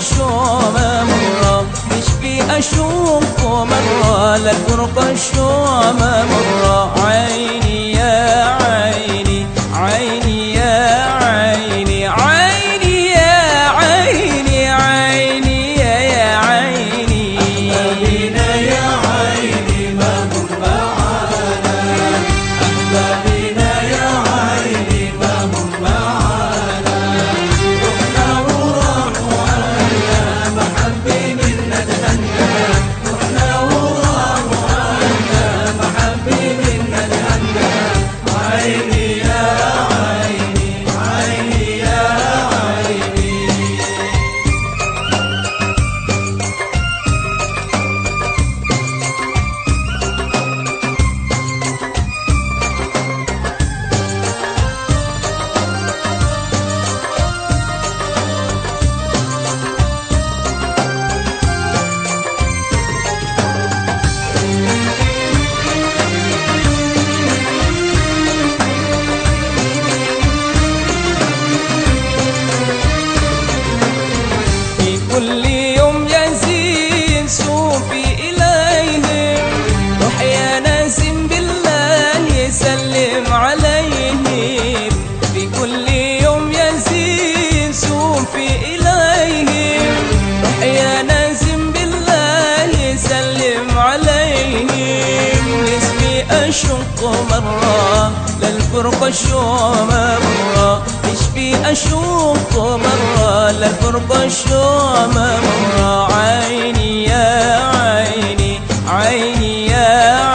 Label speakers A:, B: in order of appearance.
A: الشوم مرة مش مشبي أشوفه مرة للفرقة الشوم مرة عيني اشوق مرة للفرق الشوم مرة. إيش بي اشوق مرة للفرق الشوم مرة. عيني يا عيني عيني يا عيني